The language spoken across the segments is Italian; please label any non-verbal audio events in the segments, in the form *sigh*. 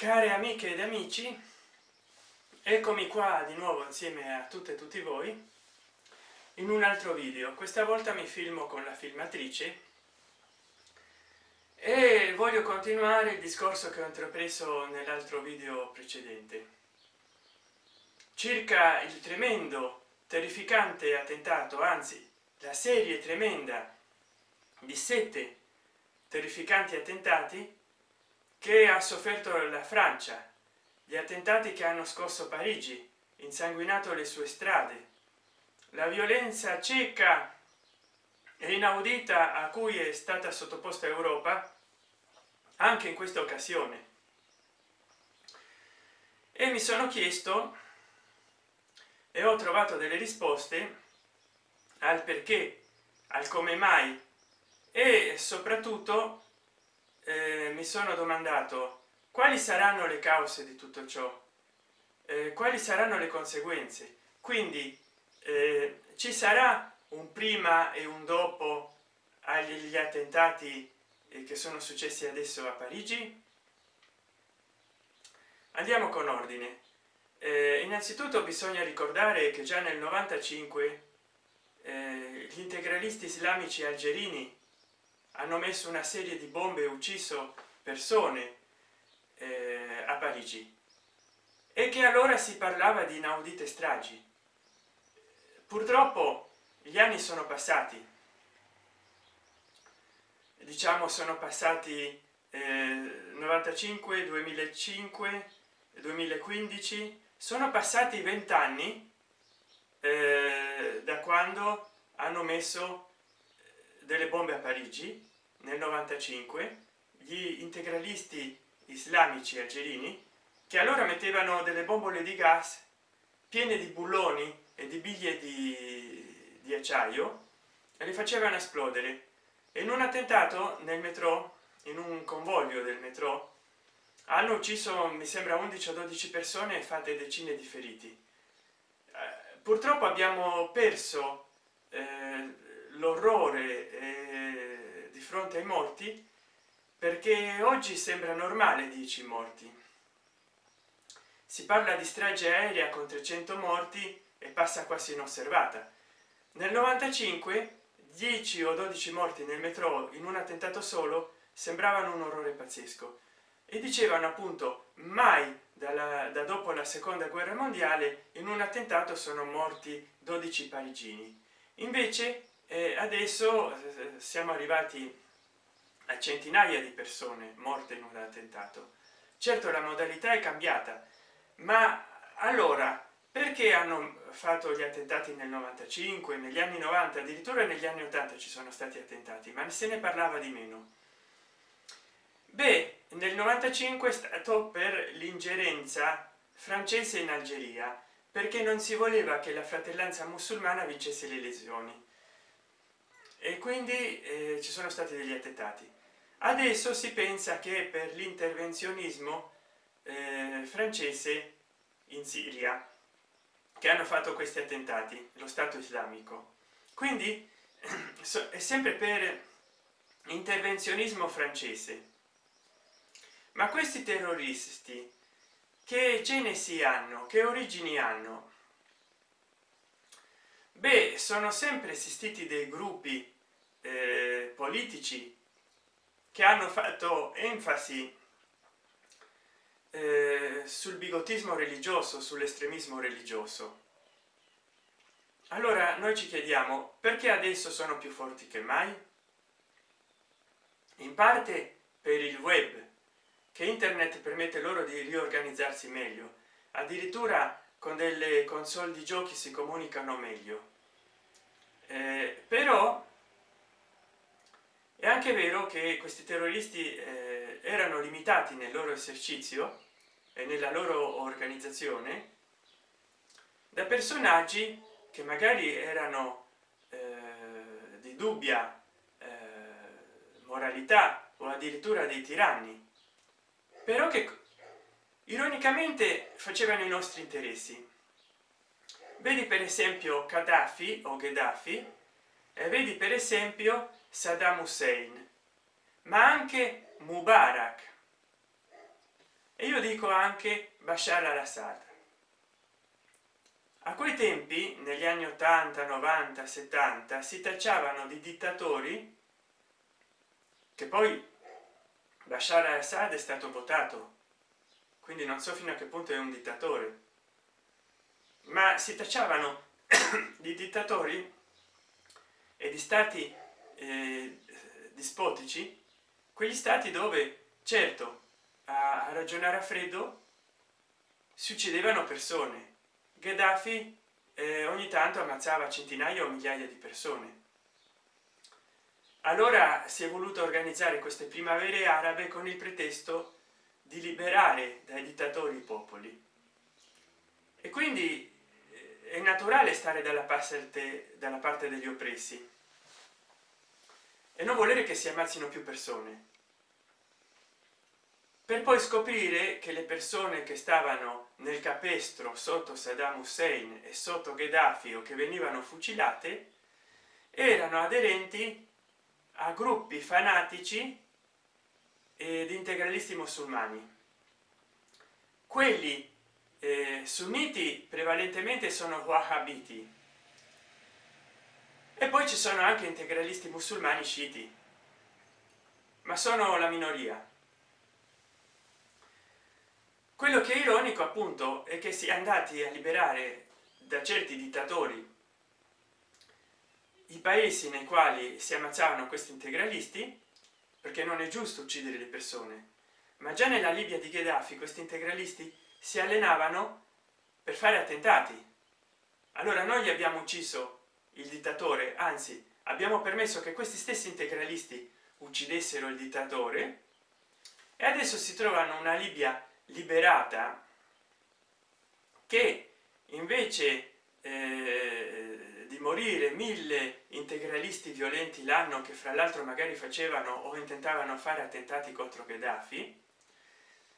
care amiche ed amici eccomi qua di nuovo insieme a tutte e tutti voi in un altro video. Questa volta mi filmo con la filmatrice e voglio continuare il discorso che ho intrapreso nell'altro video precedente. Circa il tremendo terrificante attentato anzi la serie tremenda di sette terrificanti attentati che ha sofferto la francia gli attentati che hanno scosso parigi insanguinato le sue strade la violenza cieca e inaudita a cui è stata sottoposta europa anche in questa occasione. E mi sono chiesto e ho trovato delle risposte al perché al come mai e soprattutto eh, mi sono domandato quali saranno le cause di tutto ciò? Eh, quali saranno le conseguenze? Quindi eh, ci sarà un prima e un dopo agli attentati eh, che sono successi adesso a parigi? Andiamo con ordine. Eh, innanzitutto bisogna ricordare che già nel 95 eh, gli integralisti islamici algerini hanno messo una serie di bombe e ucciso persone eh, a parigi. E che allora si parlava di inaudite stragi. Purtroppo gli anni sono passati. Diciamo sono passati eh, 95 2005 2015 sono passati vent'anni eh, da quando hanno messo delle bombe a parigi nel 95 gli integralisti islamici algerini che allora mettevano delle bombole di gas piene di bulloni e di biglie di, di acciaio e li facevano esplodere. In un attentato nel metro in un convoglio del metro hanno ucciso mi sembra 11 o 12 persone e fate decine di feriti. Eh, purtroppo abbiamo perso eh, l'orrore fronte ai morti perché oggi sembra normale 10 morti. Si parla di strage aerea con 300 morti e passa quasi inosservata. Nel 95 10 o 12 morti nel metro in un attentato solo sembravano un orrore pazzesco. E dicevano appunto mai dalla, da dopo la seconda guerra mondiale in un attentato sono morti 12 parigini. Invece eh, adesso eh, siamo arrivati a centinaia di persone morte in un attentato. Certo la modalità è cambiata ma allora perché hanno fatto gli attentati nel 95 negli anni 90 addirittura negli anni 80 ci sono stati attentati ma se ne parlava di meno? Beh nel 95 è stato per l'ingerenza francese in algeria perché non si voleva che la fratellanza musulmana vincesse le elezioni e quindi eh, ci sono stati degli attentati. Adesso si pensa che per l'intervenzionismo eh, francese in siria che hanno fatto questi attentati lo stato islamico. Quindi *clears throat* è sempre per intervenzionismo francese. Ma questi terroristi che genesi hanno? Che origini hanno? Beh sono sempre esistiti dei gruppi eh, politici che hanno fatto enfasi eh, sul bigottismo religioso sull'estremismo religioso. Allora noi ci chiediamo perché adesso sono più forti che mai? In parte per il web che internet permette loro di riorganizzarsi meglio addirittura con delle console di giochi si comunicano meglio. Eh, però è anche vero che questi terroristi eh, erano limitati nel loro esercizio e nella loro organizzazione da personaggi che magari erano eh, di dubbia eh, moralità o addirittura dei tiranni però che ironicamente facevano i nostri interessi. Vedi per esempio Gaddafi o Gheddafi e vedi per esempio Saddam Hussein ma anche Mubarak. E io dico anche bashar al-assad. A quei tempi negli anni 80 90 70 si tacciavano di dittatori che poi bashar al-assad è stato votato. Quindi non so fino a che punto è un dittatore. Ma si tacciavano *coughs* di dittatori e di stati eh, dispotici quegli stati dove certo a, ragionare a freddo si uccidevano persone. Gheddafi eh, ogni tanto ammazzava centinaia o migliaia di persone. Allora si è voluto organizzare queste primavere arabe con il pretesto di liberare dai dittatori i popoli. E quindi eh, è naturale stare dalla parte dalla parte degli oppressi e non volere che si ammazzino più persone. Per poi scoprire che le persone che stavano nel capestro sotto saddam hussein e sotto gheddafi o che venivano fucilate erano aderenti a gruppi fanatici ed integralisti musulmani. Quelli eh, sunniti prevalentemente sono wahhabiti e poi ci sono anche integralisti musulmani sciiti. Ma sono la minoria. Quello che è ironico appunto è che si è andati a liberare da certi dittatori i paesi nei quali si ammazzavano questi integralisti perché non è giusto uccidere le persone. Ma già nella libia di gheddafi questi integralisti si allenavano per fare attentati. Allora noi abbiamo ucciso il dittatore anzi abbiamo permesso che questi stessi integralisti uccidessero il dittatore e adesso si trovano una libia liberata che invece eh, di morire mille integralisti violenti l'anno che fra l'altro magari facevano o intentavano fare attentati contro gheddafi.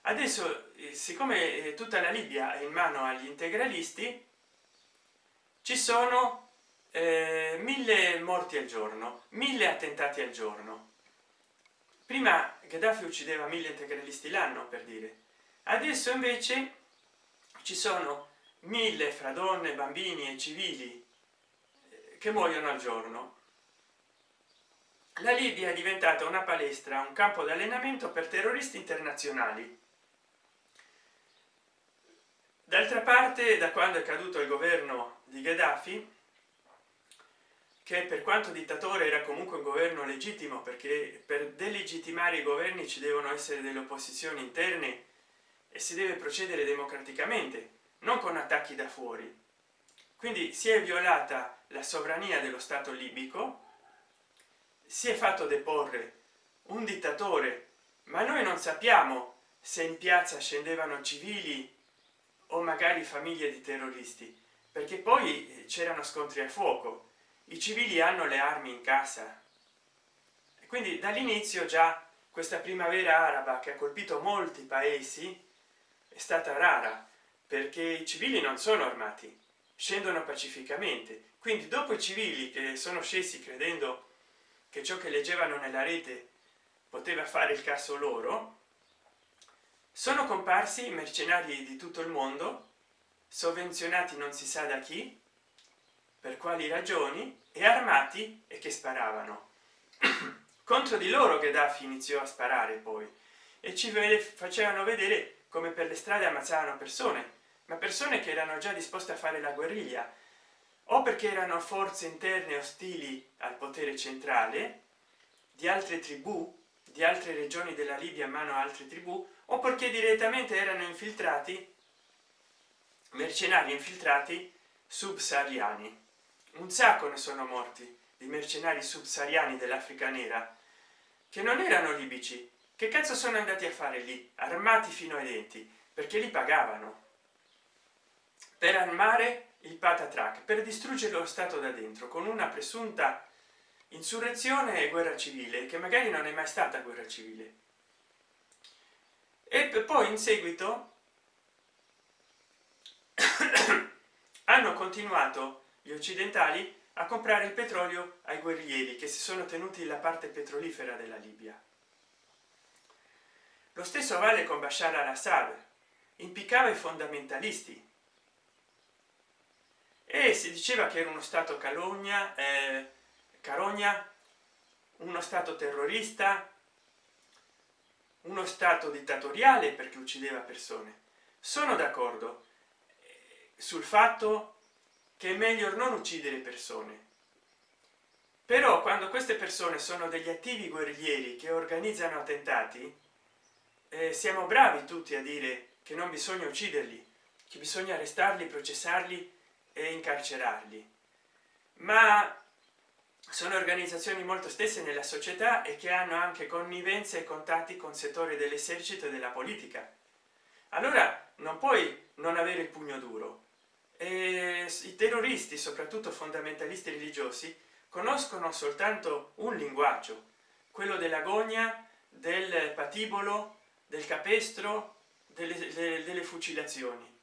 Adesso eh, siccome eh, tutta la libia è in mano agli integralisti ci sono eh, mille morti al giorno mille attentati al giorno. Prima gheddafi uccideva mille integralisti l'anno per dire. Adesso invece ci sono mille fra donne bambini e civili eh, che muoiono al giorno. La libia è diventata una palestra un campo di allenamento per terroristi internazionali. D'altra parte da quando è caduto il governo di gheddafi che per quanto dittatore era comunque un governo legittimo perché per delegittimare i governi ci devono essere delle opposizioni interne e si deve procedere democraticamente non con attacchi da fuori. Quindi si è violata la sovrania dello stato libico si è fatto deporre un dittatore ma noi non sappiamo se in piazza scendevano civili o magari famiglie di terroristi perché poi c'erano scontri a fuoco i civili hanno le armi in casa. Quindi dall'inizio già questa primavera araba che ha colpito molti paesi è stata rara perché i civili non sono armati scendono pacificamente. Quindi dopo i civili che sono scesi credendo che ciò che leggevano nella rete poteva fare il caso loro sono comparsi mercenari di tutto il mondo sovvenzionati non si sa da chi per quali ragioni e armati e che sparavano. *clears throat* Contro di loro Gheddafi iniziò a sparare poi e ci facevano vedere come per le strade ammazzavano persone ma persone che erano già disposte a fare la guerriglia o perché erano forze interne ostili al potere centrale di altre tribù di altre regioni della libia a mano a altre tribù o perché direttamente erano infiltrati mercenari infiltrati subsahariani un sacco ne sono morti di mercenari subsahariani dell'africa nera che non erano libici. Che cazzo sono andati a fare lì armati fino ai denti? Perché li pagavano. Per armare il patatrac per distruggere lo stato da dentro con una presunta insurrezione e guerra civile che magari non è mai stata guerra civile. E poi in seguito *coughs* hanno continuato gli occidentali a comprare il petrolio ai guerriglieri che si sono tenuti la parte petrolifera della libia. Lo stesso vale con bashar al-assad impiccava i fondamentalisti. E si diceva che era uno stato calogna eh, carogna uno stato terrorista uno stato dittatoriale perché uccideva persone. Sono d'accordo eh, sul fatto che è meglio non uccidere persone. Però quando queste persone sono degli attivi guerriglieri che organizzano attentati eh, siamo bravi tutti a dire che non bisogna ucciderli che bisogna arrestarli processarli e incarcerarli. Ma sono organizzazioni molto stesse nella società e che hanno anche connivenze e contatti con settori dell'esercito e della politica. Allora non puoi non avere il pugno duro e i terroristi soprattutto fondamentalisti religiosi conoscono soltanto un linguaggio quello dell'agonia del patibolo del capestro delle, delle, delle fucilazioni.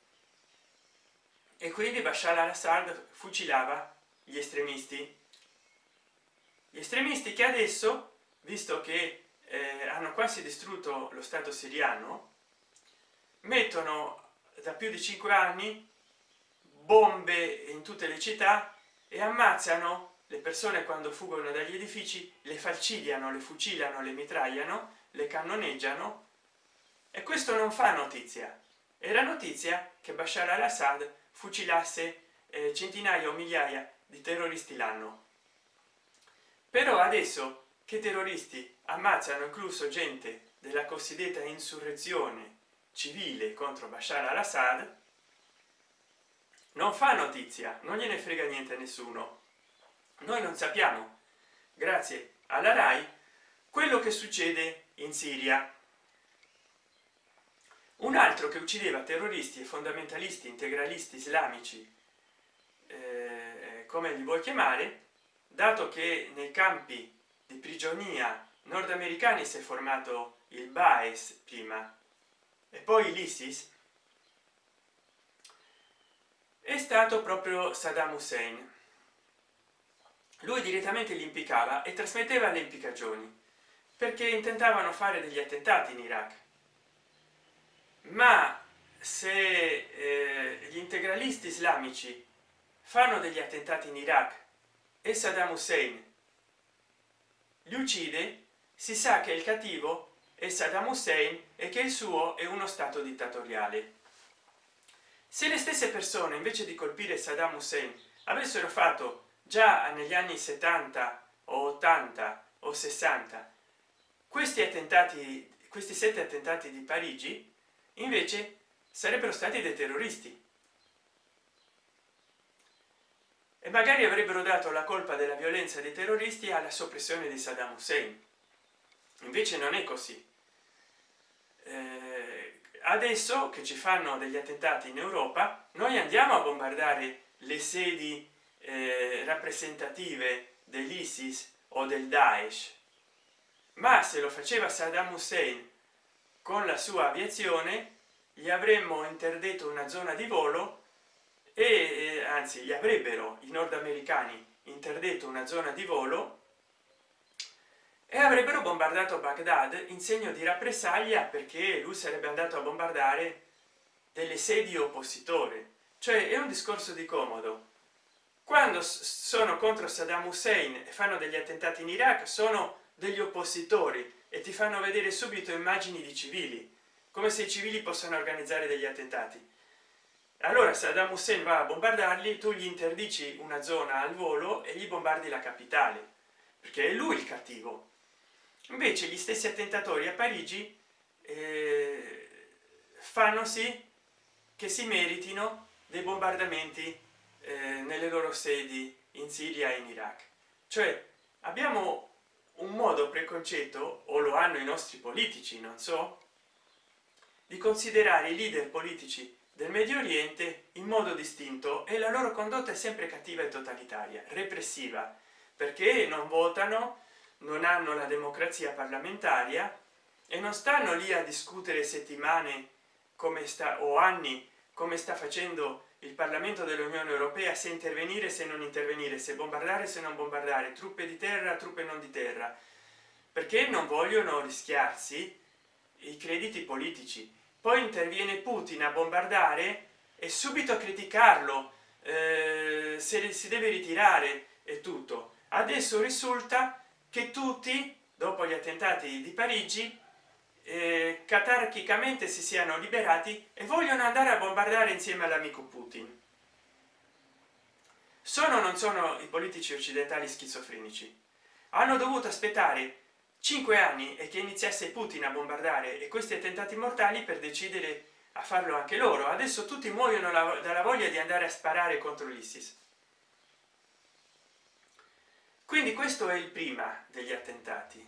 E quindi bashar al-assad fucilava gli estremisti. Gli estremisti che adesso visto che eh, hanno quasi distrutto lo stato siriano mettono da più di cinque anni bombe in tutte le città e ammazzano le persone quando fuggono dagli edifici le falcidiano le fucilano le mitragliano le cannoneggiano. E questo non fa notizia. Era notizia che bashar al-assad fucilasse eh, centinaia o migliaia di terroristi l'anno. Però adesso che terroristi ammazzano incluso gente della cosiddetta insurrezione civile contro bashar al-assad non fa notizia non gliene frega niente a nessuno. Noi non sappiamo. Grazie alla rai quello che succede in siria. Un altro che uccideva terroristi e fondamentalisti integralisti islamici eh, come li vuoi chiamare dato che nei campi di prigionia nordamericani si è formato il baes prima e poi l'isis è stato proprio saddam hussein. Lui direttamente li impiccava e trasmetteva le impiccagioni perché intentavano fare degli attentati in iraq. Ma se eh, gli integralisti islamici fanno degli attentati in iraq e saddam hussein li uccide si sa che il cattivo è saddam hussein e che il suo è uno stato dittatoriale se le stesse persone invece di colpire saddam hussein avessero fatto già negli anni 70 o 80 o 60 questi attentati questi sette attentati di parigi invece sarebbero stati dei terroristi. E magari avrebbero dato la colpa della violenza dei terroristi alla soppressione di saddam hussein. Invece non è così. Eh, adesso che ci fanno degli attentati in europa noi andiamo a bombardare le sedi eh, rappresentative dell'isis o del daesh. Ma se lo faceva saddam hussein con la sua aviazione gli avremmo interdetto una zona di volo e eh, anzi gli avrebbero i nordamericani interdetto una zona di volo e avrebbero bombardato baghdad in segno di rappresaglia perché lui sarebbe andato a bombardare delle sedi oppositore cioè è un discorso di comodo. Quando sono contro saddam hussein e fanno degli attentati in iraq sono degli oppositori e ti fanno vedere subito immagini di civili come se i civili possano organizzare degli attentati. Allora saddam hussein va a bombardarli tu gli interdici una zona al volo e gli bombardi la capitale perché è lui il cattivo invece gli stessi attentatori a parigi eh, fanno sì che si meritino dei bombardamenti eh, nelle loro sedi in siria e in iraq. Cioè abbiamo un modo preconcetto o lo hanno i nostri politici non so di considerare i leader politici del medio oriente in modo distinto e la loro condotta è sempre cattiva e totalitaria repressiva perché non votano non hanno la democrazia parlamentaria e non stanno lì a discutere settimane come sta o anni come sta facendo il parlamento dell'unione europea se intervenire se non intervenire se bombardare se non bombardare truppe di terra truppe non di terra. Perché non vogliono rischiarsi i crediti politici. Poi interviene putin a bombardare e subito a criticarlo eh, se si deve ritirare e tutto. Adesso risulta che tutti dopo gli attentati di parigi eh, catarchicamente si siano liberati e vogliono andare a bombardare insieme all'amico putin. Sono non sono i politici occidentali schizofrenici? Hanno dovuto aspettare cinque anni e che iniziasse putin a bombardare e questi attentati mortali per decidere a farlo anche loro. Adesso tutti muoiono dalla voglia di andare a sparare contro l'isis quindi questo è il prima degli attentati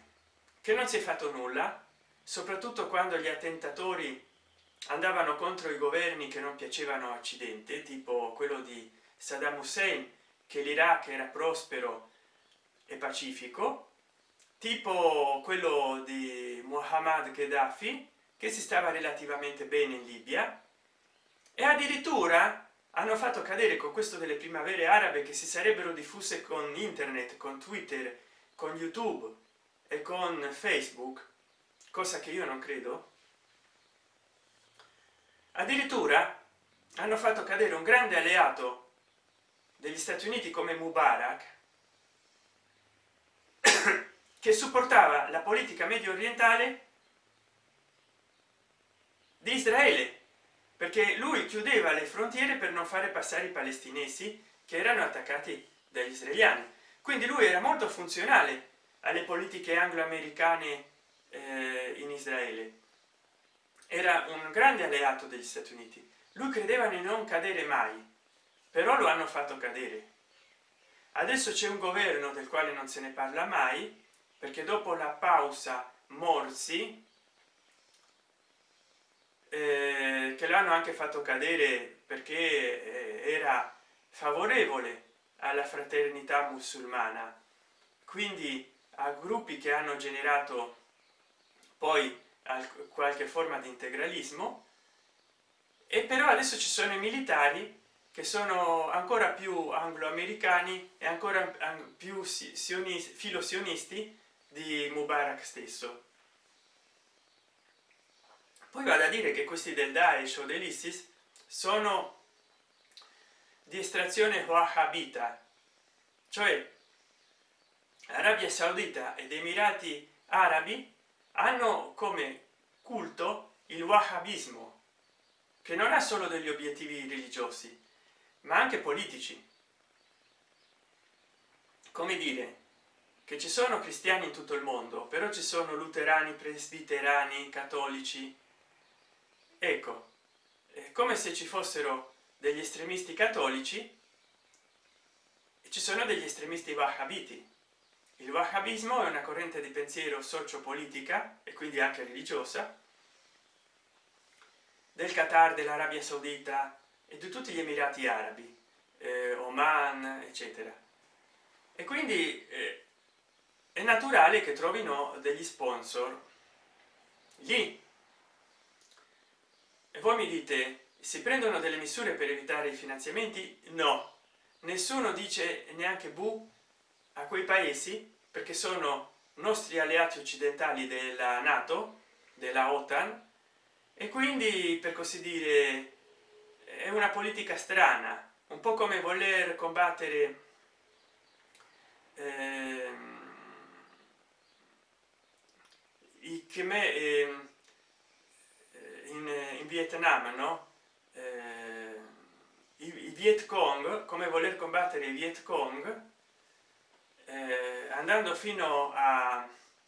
che non si è fatto nulla soprattutto quando gli attentatori andavano contro i governi che non piacevano occidente tipo quello di saddam hussein che l'iraq era prospero e pacifico tipo quello di muhammad gheddafi che si stava relativamente bene in libia e addirittura hanno fatto cadere con questo delle primavere arabe che si sarebbero diffuse con internet con twitter con youtube e con facebook cosa che io non credo. Addirittura hanno fatto cadere un grande alleato degli stati uniti come mubarak *coughs* che supportava la politica medio orientale di israele perché lui chiudeva le frontiere per non fare passare i palestinesi che erano attaccati dagli israeliani. Quindi lui era molto funzionale alle politiche anglo-americane eh, in israele. Era un grande alleato degli stati uniti. Lui credeva di non cadere mai però lo hanno fatto cadere. Adesso c'è un governo del quale non se ne parla mai perché dopo la pausa morsi eh, che l'hanno anche fatto cadere perché eh, era favorevole alla fraternità musulmana. Quindi a gruppi che hanno generato poi qualche forma di integralismo e però adesso ci sono i militari che sono ancora più anglo-americani e ancora più sionisti di mubarak stesso poi va da dire che questi del daesh o dell'isis sono di estrazione wahhabita cioè arabia saudita ed emirati arabi hanno come culto il wahhabismo che non ha solo degli obiettivi religiosi ma anche politici. Come dire che ci sono cristiani in tutto il mondo però ci sono luterani presbiterani cattolici ecco è come se ci fossero degli estremisti cattolici e ci sono degli estremisti wahhabiti. Il wahhabismo è una corrente di pensiero socio-politica e quindi anche religiosa del qatar dell'arabia saudita e di tutti gli emirati arabi eh, oman eccetera. E quindi eh, è naturale che trovino degli sponsor. Lì e voi mi dite si prendono delle misure per evitare i finanziamenti? No. Nessuno dice neanche bu a quei paesi perché sono nostri alleati occidentali della nato della otan e quindi per così dire è una politica strana un po come voler combattere eh, i khmer eh, in, in, vietnam no? Eh, i, i viet cong come voler combattere i viet cong eh, andando fino a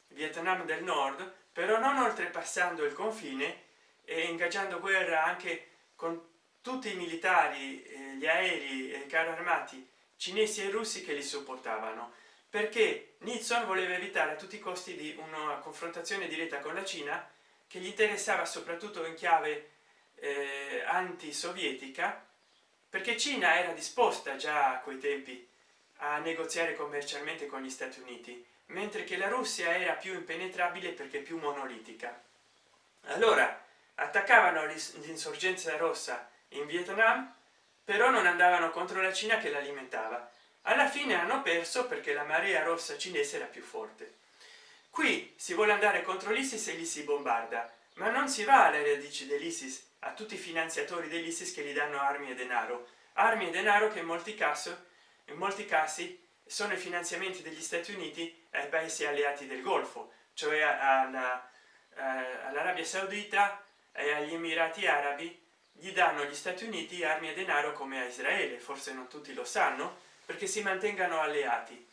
vietnam del nord però non oltrepassando il confine e ingaggiando guerra anche con tutti i militari eh, gli aerei e i carri armati cinesi e russi che li sopportavano perché nixon voleva evitare a tutti i costi di una confrontazione diretta con la cina che gli interessava soprattutto in chiave eh, anti-sovietica perché cina era disposta già a quei tempi a negoziare commercialmente con gli stati uniti mentre che la russia era più impenetrabile perché più monolitica. Allora attaccavano l'insorgenza rossa in vietnam però non andavano contro la cina che l'alimentava. Alla fine hanno perso perché la marea rossa cinese era più forte qui si vuole andare contro l'isis e gli si bombarda. Ma non si va alle radici dell'isis a tutti i finanziatori dell'isis che gli danno armi e denaro. Armi e denaro che in molti casi in molti casi sono i finanziamenti degli stati uniti ai paesi alleati del golfo cioè all'arabia saudita e agli emirati arabi. Gli danno gli stati uniti armi e denaro come a israele forse non tutti lo sanno perché si mantengano alleati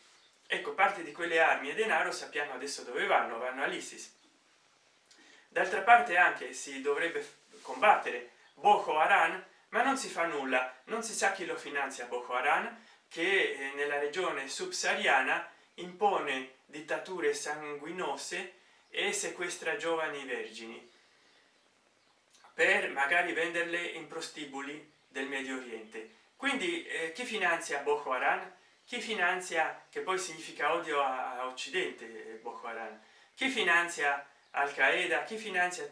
ecco parte di quelle armi e denaro sappiamo adesso dove vanno vanno all'isis. D'altra parte anche si dovrebbe combattere boko haram ma non si fa nulla. Non si sa chi lo finanzia boko haram che eh, nella regione subsahariana impone dittature sanguinose e sequestra giovani vergini per magari venderle in prostibuli del medio oriente. Quindi eh, chi finanzia boko haram chi finanzia che poi significa odio a, a occidente eh, boko haram chi finanzia al qaeda chi finanzia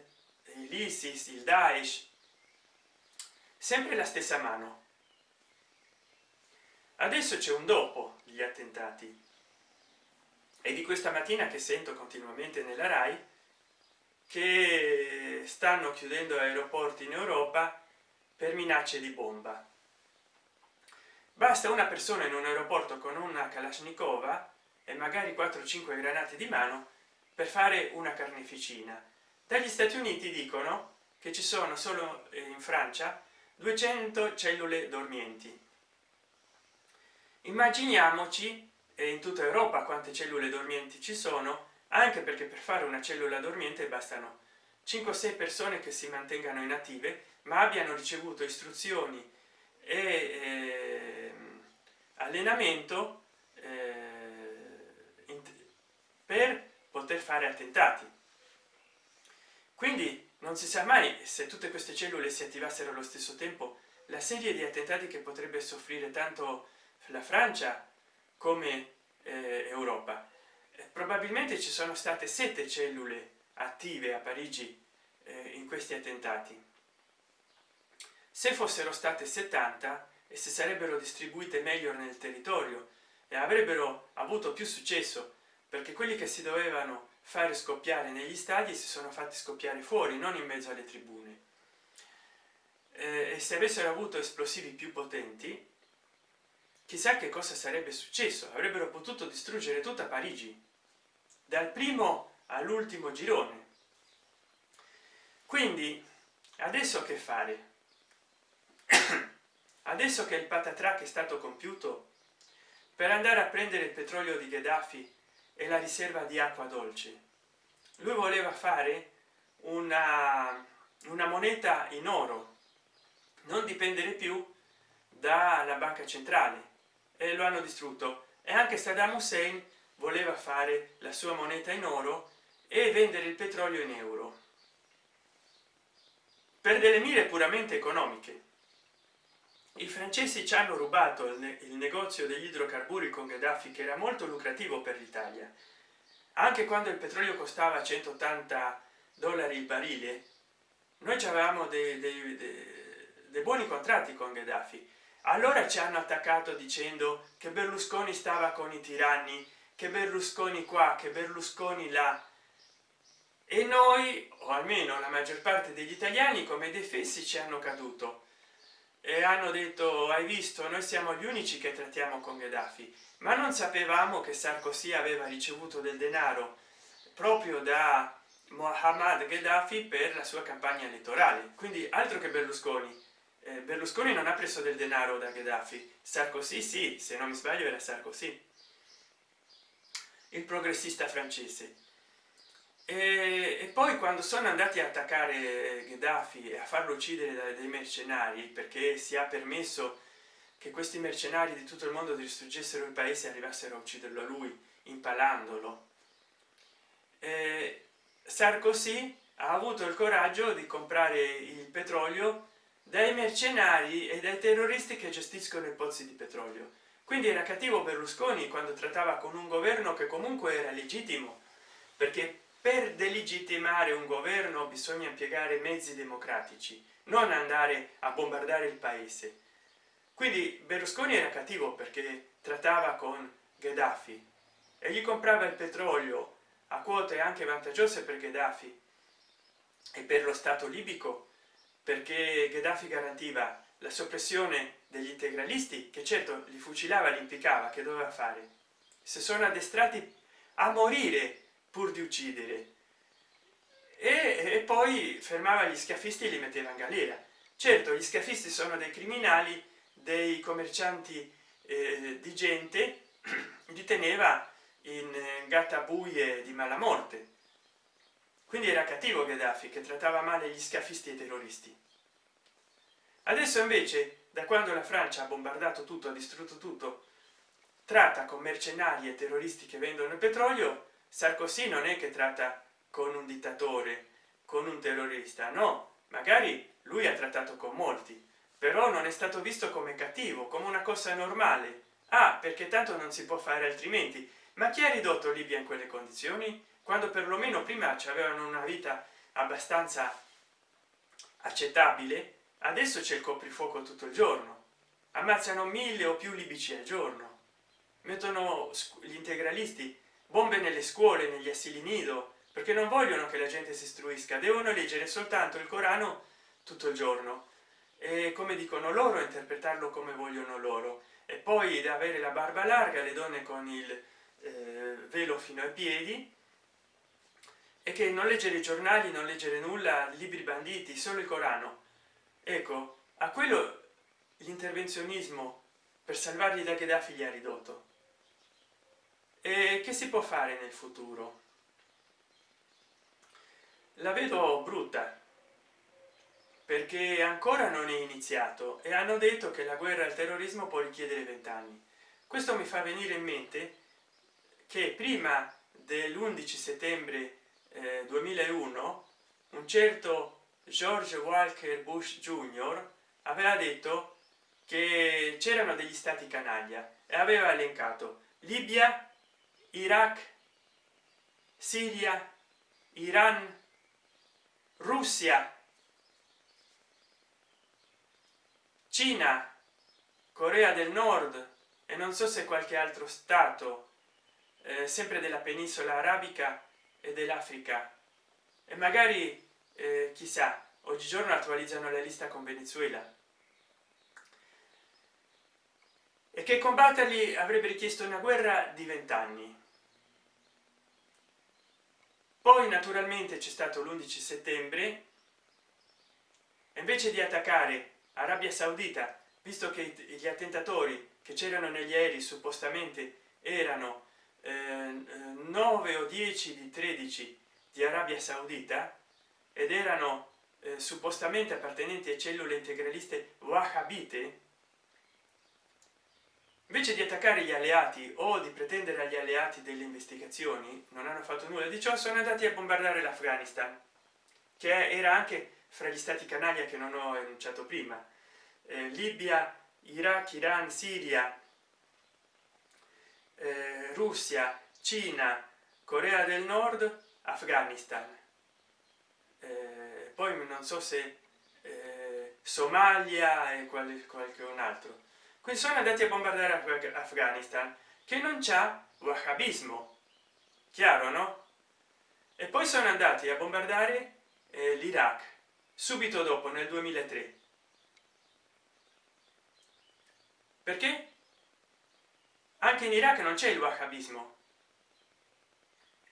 l'isis il daesh sempre la stessa mano. Adesso c'è un dopo gli attentati. E di questa mattina che sento continuamente nella rai che stanno chiudendo aeroporti in europa per minacce di bomba basta una persona in un aeroporto con una kalashnikova e magari 4 5 granate di mano per fare una carneficina. Dagli stati uniti dicono che ci sono solo in francia 200 cellule dormienti. Immaginiamoci in tutta europa quante cellule dormienti ci sono anche perché per fare una cellula dormiente bastano 5 6 persone che si mantengano inattive ma abbiano ricevuto istruzioni e eh, allenamento eh, per poter fare attentati. Quindi non si sa mai se tutte queste cellule si attivassero allo stesso tempo. La serie di attentati che potrebbe soffrire tanto la francia come eh, europa. Eh, probabilmente ci sono state sette cellule attive a parigi eh, in questi attentati. Se fossero state 70 e se sarebbero distribuite meglio nel territorio e avrebbero avuto più successo perché quelli che si dovevano fare scoppiare negli stadi si sono fatti scoppiare fuori non in mezzo alle tribune. E se avessero avuto esplosivi più potenti chissà che cosa sarebbe successo. Avrebbero potuto distruggere tutta parigi dal primo all'ultimo girone. Quindi adesso che fare *clears throat* adesso che il patatrac è stato compiuto per andare a prendere il petrolio di gheddafi e la riserva di acqua dolce lui voleva fare una, una moneta in oro. Non dipendere più dalla banca centrale. E lo hanno distrutto. E anche saddam hussein voleva fare la sua moneta in oro e vendere il petrolio in euro. Per delle mire puramente economiche i francesi ci hanno rubato il, negozio degli idrocarburi con gheddafi che era molto lucrativo per l'italia. Anche quando il petrolio costava 180 dollari il barile noi avevamo dei, dei, dei, dei buoni contratti con gheddafi. Allora ci hanno attaccato dicendo che berlusconi stava con i tiranni che berlusconi qua che berlusconi là. E noi o almeno la maggior parte degli italiani come defessi ci hanno caduto e hanno detto hai visto? Noi siamo gli unici che trattiamo con gheddafi. Ma non sapevamo che sarkozy aveva ricevuto del denaro proprio da mohammad gheddafi per la sua campagna elettorale. Quindi altro che berlusconi. Eh, berlusconi non ha preso del denaro da gheddafi. Sarkozy sì se non mi sbaglio era sarkozy. Il progressista francese e, poi quando sono andati a attaccare gheddafi e a farlo uccidere dai mercenari perché si è permesso che questi mercenari di tutto il mondo distruggessero il paese e arrivassero a ucciderlo a lui impalandolo. Eh, sarkozy ha avuto il coraggio di comprare il petrolio dai mercenari e dai terroristi che gestiscono i pozzi di petrolio. Quindi era cattivo berlusconi quando trattava con un governo che comunque era legittimo perché per delegittimare un governo bisogna impiegare mezzi democratici non andare a bombardare il paese. Quindi berlusconi era cattivo perché trattava con gheddafi e gli comprava il petrolio a quote anche vantaggiose per gheddafi e per lo stato libico perché gheddafi garantiva la soppressione degli integralisti che certo li fucilava li impiccava che doveva fare? Se sono addestrati a morire pur di uccidere. E, e poi fermava gli scafisti e li metteva in galera. Certo gli scafisti sono dei criminali dei commercianti eh, di gente *clears throat* li teneva in gattabuie di mala morte. Quindi era cattivo gheddafi che trattava male gli scafisti e i terroristi. Adesso invece da quando la francia ha bombardato tutto ha distrutto tutto tratta con mercenari e terroristi che vendono il petrolio sarkozy non è che tratta con un dittatore con un terrorista no. Magari lui ha trattato con molti però non è stato visto come cattivo come una cosa normale. Ah perché tanto non si può fare altrimenti. Ma chi ha ridotto libia in quelle condizioni? Quando perlomeno prima avevano una vita abbastanza accettabile adesso c'è il coprifuoco tutto il giorno. Ammazzano mille o più libici al giorno. Mettono gli integralisti bombe nelle scuole negli asili nido perché non vogliono che la gente si istruisca devono leggere soltanto il corano tutto il giorno. E come dicono loro interpretarlo come vogliono loro. E poi da avere la barba larga le donne con il eh, velo fino ai piedi e che non leggere i giornali non leggere nulla libri banditi solo il corano. Ecco a quello l'intervenzionismo per salvargli da gheddafi gli ha ridotto e che si può fare nel futuro? La vedo brutta perché ancora non è iniziato e hanno detto che la guerra al terrorismo può richiedere vent'anni. Questo mi fa venire in mente che prima dell'11 settembre eh, 2001 un certo george walker bush jr aveva detto che c'erano degli stati canaglia e aveva elencato libia iraq siria iran russia cina corea del nord e non so se qualche altro stato eh, sempre della penisola arabica e dell'africa. E magari eh, chissà oggigiorno attualizzano la lista con venezuela. E che combatterli avrebbe richiesto una guerra di vent'anni poi naturalmente c'è stato l'11 settembre. Invece di attaccare arabia saudita visto che gli attentatori che c'erano negli aerei suppostamente erano eh, 9 o 10 di 13 di arabia saudita ed erano eh, suppostamente appartenenti a cellule integraliste wahhabite invece di attaccare gli alleati o di pretendere agli alleati delle investigazioni non hanno fatto nulla di ciò sono andati a bombardare l'afghanistan che era anche fra gli stati canaglia che non ho enunciato prima. Eh, libia iraq iran siria eh, russia cina corea del nord afghanistan. Eh, poi non so se eh, somalia e qualche, qualche un altro quindi sono andati a bombardare afghanistan che non c'è wahhabismo. Chiaro no? E poi sono andati a bombardare eh, l'iraq subito dopo nel 2003 perché? Anche in iraq non c'è il wahhabismo.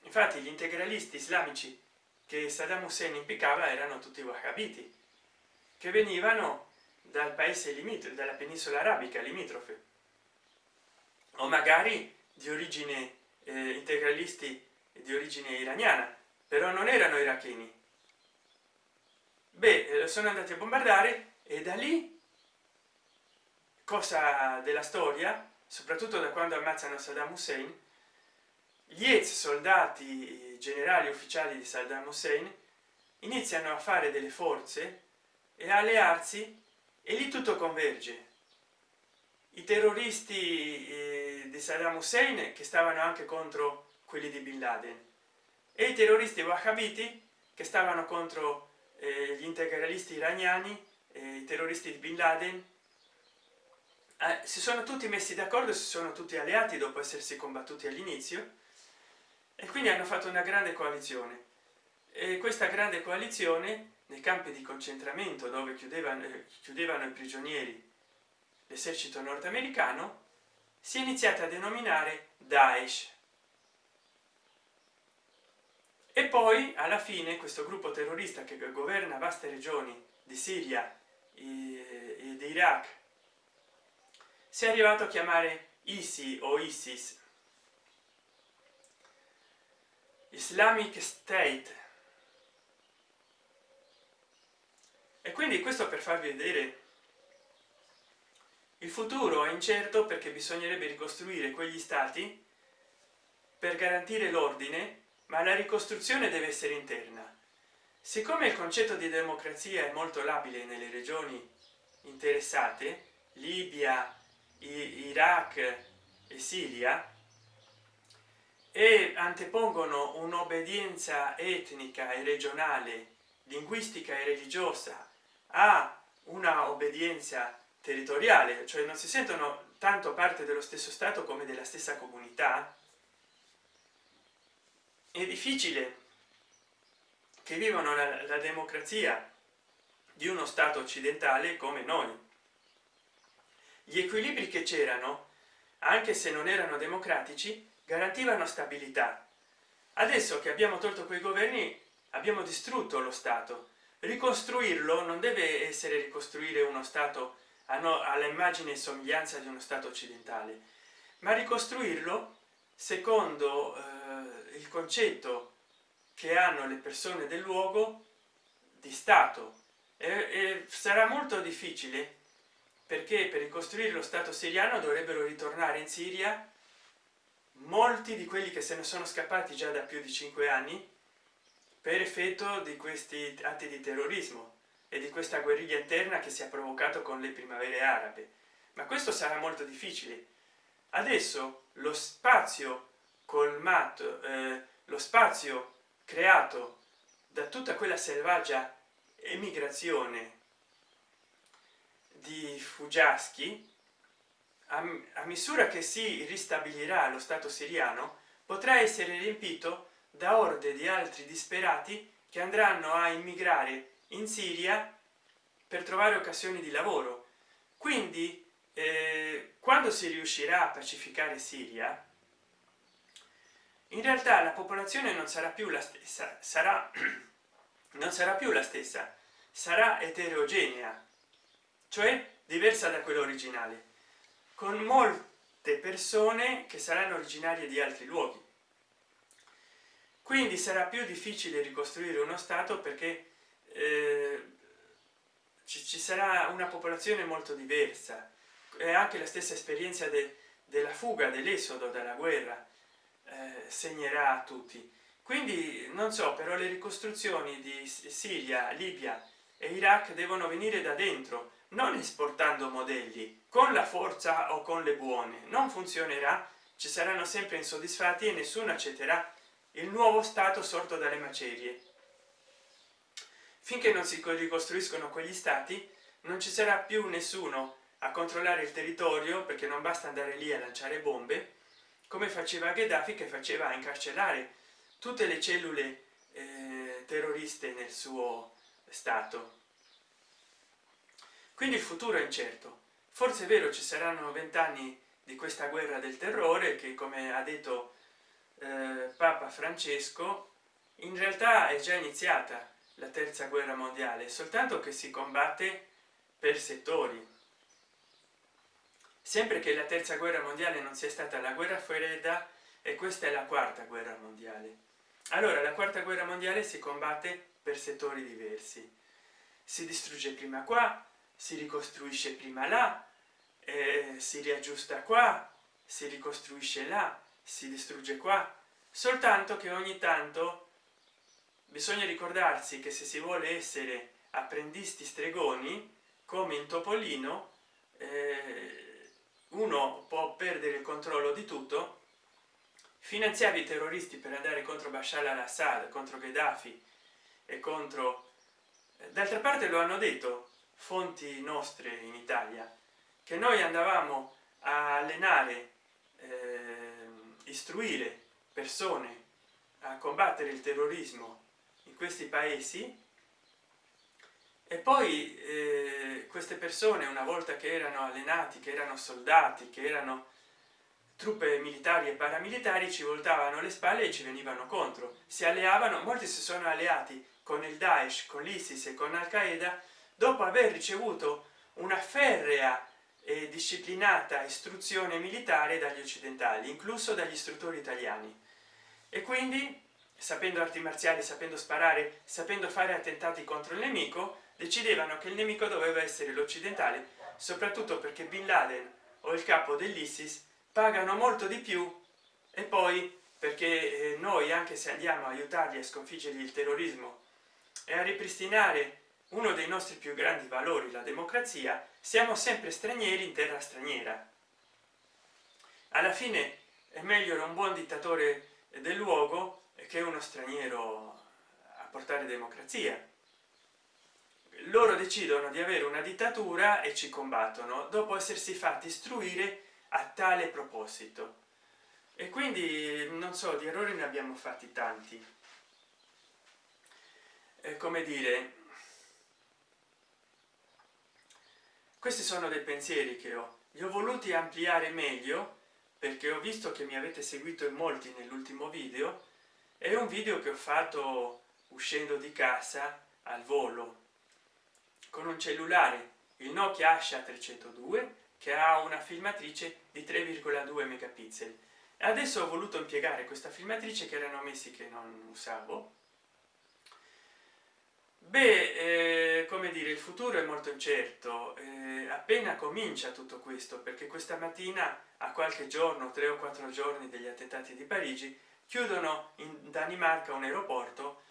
Infatti gli integralisti islamici che saddam hussein impiccava erano tutti wahhabiti che venivano dal paese limitrofe dalla penisola arabica limitrofe. O magari di origine eh, integralisti di origine iraniana però non erano iracheni. Beh eh, sono andati a bombardare e da lì cosa della storia soprattutto da quando ammazzano saddam hussein gli ex soldati generali ufficiali di saddam hussein iniziano a fare delle forze e allearsi e lì tutto converge. I terroristi eh, di saddam hussein che stavano anche contro quelli di bin laden. E i terroristi wahhabiti che stavano contro eh, gli integralisti iraniani eh, i terroristi di bin laden. Eh, si sono tutti messi d'accordo si sono tutti alleati dopo essersi combattuti all'inizio e quindi hanno fatto una grande coalizione. E questa grande coalizione nei campi di concentramento dove chiudevano, eh, chiudevano i prigionieri l'esercito nordamericano si è iniziata a denominare daesh. E poi alla fine questo gruppo terrorista che governa vaste regioni di siria e di iraq si è arrivato a chiamare isi o isis islamic state e quindi questo per farvi vedere il futuro è incerto perché bisognerebbe ricostruire quegli stati per garantire l'ordine ma la ricostruzione deve essere interna. Siccome il concetto di democrazia è molto labile nelle regioni interessate libia iraq e siria e antepongono un'obbedienza etnica e regionale linguistica e religiosa a una obbedienza territoriale cioè non si sentono tanto parte dello stesso stato come della stessa comunità è difficile che vivono la, la democrazia di uno stato occidentale come noi. Gli equilibri che c'erano anche se non erano democratici garantivano stabilità. Adesso che abbiamo tolto quei governi abbiamo distrutto lo stato ricostruirlo non deve essere ricostruire uno stato all'immagine e somiglianza di uno stato occidentale ma ricostruirlo secondo eh, il concetto che hanno le persone del luogo di stato. E, e sarà molto difficile perché per ricostruire lo stato siriano dovrebbero ritornare in siria molti di quelli che se ne sono scappati già da più di cinque anni per effetto di questi atti di terrorismo e di questa guerriglia interna che si è provocato con le primavere arabe. Ma questo sarà molto difficile. Adesso lo spazio colmato eh, lo spazio creato da tutta quella selvaggia emigrazione di fuggiaschi a, a misura che si ristabilirà lo stato siriano potrà essere riempito da orde di altri disperati che andranno a immigrare in siria per trovare occasioni di lavoro. Quindi eh, quando si riuscirà a pacificare siria in realtà la popolazione non sarà più la stessa sarà *clears throat* non sarà più la stessa sarà eterogenea cioè diversa da quella originale con molte persone che saranno originarie di altri luoghi quindi sarà più difficile ricostruire uno stato perché eh, ci, ci, sarà una popolazione molto diversa. E anche la stessa esperienza de, della fuga dell'esodo dalla guerra eh, segnerà a tutti. Quindi non so però le ricostruzioni di siria libia e iraq devono venire da dentro non esportando modelli con la forza o con le buone. Non funzionerà ci saranno sempre insoddisfatti e nessuno accetterà il nuovo stato sorto dalle macerie. Finché non si ricostruiscono quegli stati non ci sarà più nessuno a controllare il territorio perché non basta andare lì a lanciare bombe come faceva Gheddafi che faceva incarcerare tutte le cellule eh, terroriste nel suo stato. Quindi il futuro è incerto. Forse è vero ci saranno vent'anni di questa guerra del terrore che come ha detto eh, papa francesco in realtà è già iniziata la terza guerra mondiale soltanto che si combatte per settori. Sempre che la terza guerra mondiale non sia stata la guerra fredda e questa è la quarta guerra mondiale. Allora la quarta guerra mondiale si combatte per settori diversi. Si distrugge prima qua si ricostruisce prima là eh, si riaggiusta qua si ricostruisce là si distrugge qua. Soltanto che ogni tanto bisogna ricordarsi che se si vuole essere apprendisti stregoni come in topolino eh, uno può perdere il controllo di tutto. Finanziavi i terroristi per andare contro bashar al-assad contro gheddafi e contro d'altra parte lo hanno detto fonti nostre in italia che noi andavamo a allenare eh, istruire persone a combattere il terrorismo in questi paesi. E poi eh, queste persone una volta che erano allenati che erano soldati che erano truppe militari e paramilitari ci voltavano le spalle e ci venivano contro. Si alleavano molti si sono alleati con il daesh con l'isis e con al qaeda dopo aver ricevuto una ferrea e disciplinata istruzione militare dagli occidentali incluso dagli istruttori italiani. E quindi sapendo arti marziali sapendo sparare sapendo fare attentati contro il nemico decidevano che il nemico doveva essere l'occidentale soprattutto perché bin laden o il capo dell'isis pagano molto di più e poi perché eh, noi anche se andiamo a aiutarli a sconfiggere il terrorismo e a ripristinare uno dei nostri più grandi valori la democrazia siamo sempre stranieri in terra straniera. Alla fine è meglio un buon dittatore del luogo che uno straniero a portare democrazia. Loro decidono di avere una dittatura e ci combattono dopo essersi fatti istruire a tale proposito. E quindi non so di errori ne abbiamo fatti tanti. È come dire questi sono dei pensieri che ho. Li ho voluti ampliare meglio perché ho visto che mi avete seguito in molti nell'ultimo video è un video che ho fatto uscendo di casa al volo. Con un cellulare il nokia asha 302 che ha una filmatrice di 3,2 megapixel. Adesso ho voluto impiegare questa filmatrice che erano mesi che non usavo beh eh, come dire il futuro è molto incerto eh, appena comincia tutto questo perché questa mattina a qualche giorno tre o quattro giorni degli attentati di parigi chiudono in danimarca un aeroporto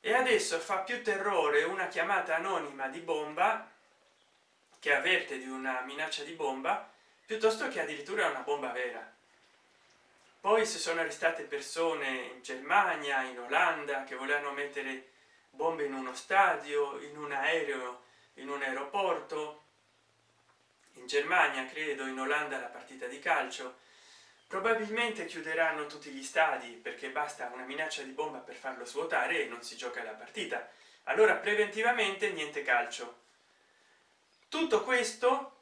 e adesso fa più terrore una chiamata anonima di bomba che avverte di una minaccia di bomba piuttosto che addirittura una bomba vera. Poi si sono arrestate persone in germania in olanda che volevano mettere bombe in uno stadio in un aereo in un aeroporto. In germania credo in olanda la partita di calcio. Probabilmente chiuderanno tutti gli stadi perché basta una minaccia di bomba per farlo svuotare e non si gioca la partita. Allora preventivamente niente calcio. Tutto questo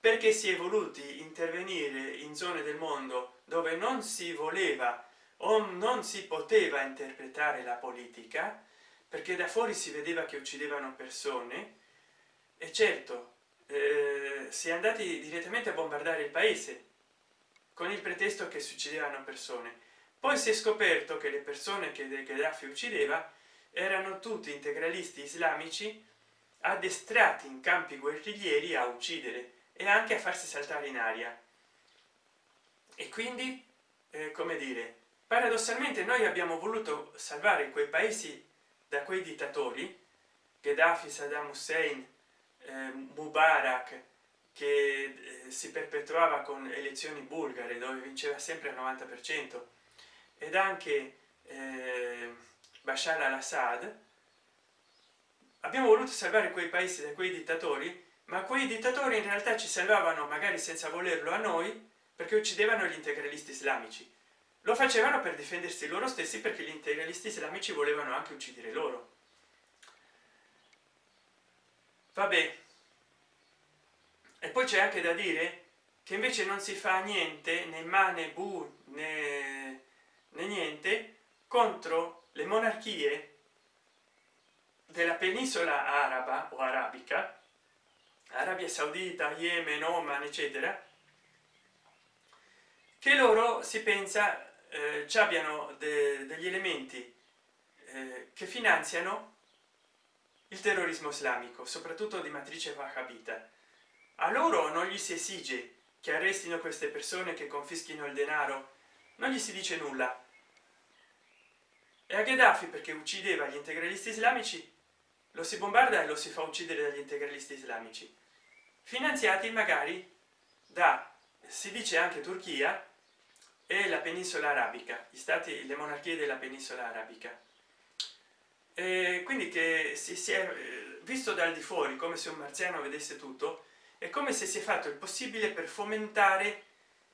perché si è voluti intervenire in zone del mondo dove non si voleva o non si poteva interpretare la politica perché da fuori si vedeva che uccidevano persone. E certo eh, si è andati direttamente a bombardare il paese con il pretesto che succedevano persone. Poi si è scoperto che le persone che Gheddafi uccideva erano tutti integralisti islamici addestrati in campi guerriglieri a uccidere e anche a farsi saltare in aria. E quindi eh, come dire paradossalmente noi abbiamo voluto salvare quei paesi da quei dittatori Gheddafi Saddam Hussein eh, Mubarak che eh, si perpetuava con elezioni bulgare dove vinceva sempre il 90 per cento ed anche eh, bashar al-assad abbiamo voluto salvare quei paesi da quei dittatori ma quei dittatori in realtà ci salvavano magari senza volerlo a noi perché uccidevano gli integralisti islamici lo facevano per difendersi loro stessi perché gli integralisti islamici volevano anche uccidere loro. Vabbè. E poi c'è anche da dire che invece non si fa niente né ma né bu né, né niente contro le monarchie della penisola araba o arabica arabia saudita yemen oman eccetera che loro si pensa eh, ci abbiano de degli elementi eh, che finanziano il terrorismo islamico soprattutto di matrice wahhabita. A loro non gli si esige che arrestino queste persone che confischino il denaro non gli si dice nulla. E a Gheddafi perché uccideva gli integralisti islamici lo si bombarda e lo si fa uccidere dagli integralisti islamici finanziati magari da si dice anche turchia e la penisola arabica gli stati le monarchie della penisola arabica. E quindi che si, si è eh, visto dal di fuori come se un marziano vedesse tutto è come se si è fatto il possibile per fomentare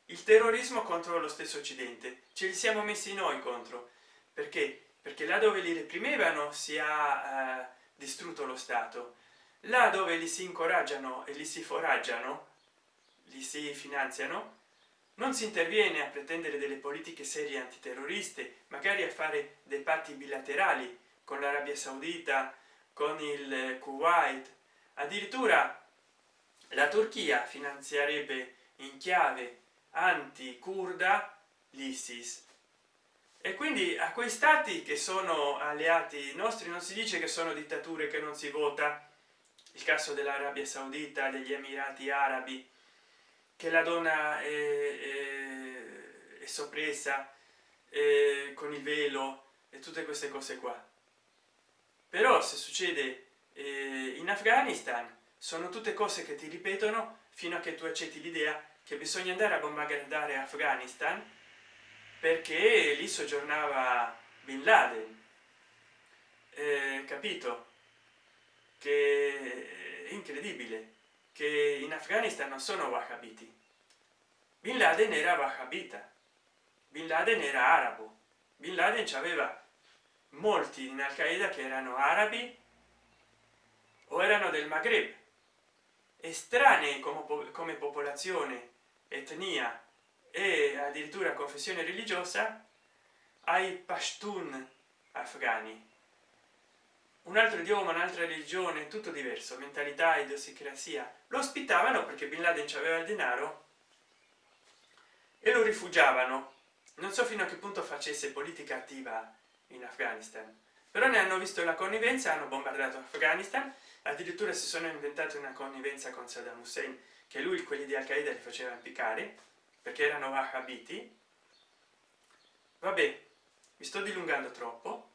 il terrorismo contro lo stesso occidente. Ce li siamo messi noi contro. Perché? Perché là dove li reprimevano si è eh, distrutto lo stato. Là dove li si incoraggiano e li si foraggiano li si finanziano non si interviene a pretendere delle politiche serie antiterroriste magari a fare dei patti bilaterali con l'arabia saudita con il kuwait. Addirittura la turchia finanzierebbe in chiave anti kurda l'isis. E quindi a quei stati che sono alleati nostri non si dice che sono dittature che non si vota. Il caso dell'arabia saudita degli emirati arabi che la donna è, è, è soppressa è, con il velo e tutte queste cose qua. Però se succede eh, in afghanistan sono tutte cose che ti ripetono fino a che tu accetti l'idea che bisogna andare a bombardare afghanistan perché lì soggiornava bin laden. Eh, capito? Che è incredibile che in afghanistan non sono wahhabiti. Bin laden era wahhabita bin laden era arabo bin laden aveva molti in al qaeda che erano arabi o erano del maghreb estranei come, come popolazione etnia e addirittura confessione religiosa ai pashtun afghani un altro idioma un'altra religione tutto diverso mentalità idiosincrasia. Lo ospitavano perché bin laden aveva il denaro e lo rifugiavano. Non so fino a che punto facesse politica attiva in afghanistan però ne hanno visto la connivenza hanno bombardato afghanistan. Addirittura si sono inventati una connivenza con saddam hussein che lui quelli di al qaeda li faceva impiccare perché erano wahhabiti vabbè mi sto dilungando troppo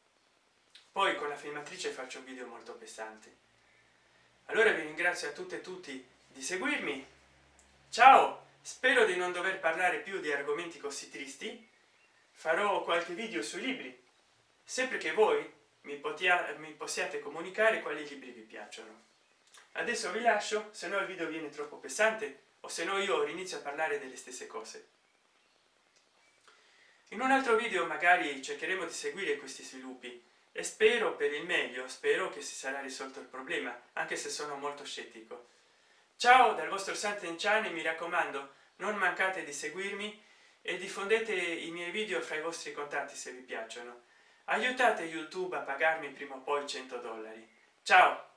poi con la filmatrice faccio un video molto pesante. Allora vi ringrazio a tutte e tutti di seguirmi. Ciao! Spero di non dover parlare più di argomenti così tristi. Farò qualche video sui libri. Sempre che voi mi, mi possiate comunicare quali libri vi piacciono. Adesso vi lascio se no il video viene troppo pesante o se no io inizio a parlare delle stesse cose. In un altro video magari cercheremo di seguire questi sviluppi e spero per il meglio spero che si sarà risolto il problema anche se sono molto scettico. Ciao dal vostro santen channel mi raccomando non mancate di seguirmi e diffondete i miei video fra i vostri contatti se vi piacciono. Aiutate youtube a pagarmi prima o poi 100 dollari. Ciao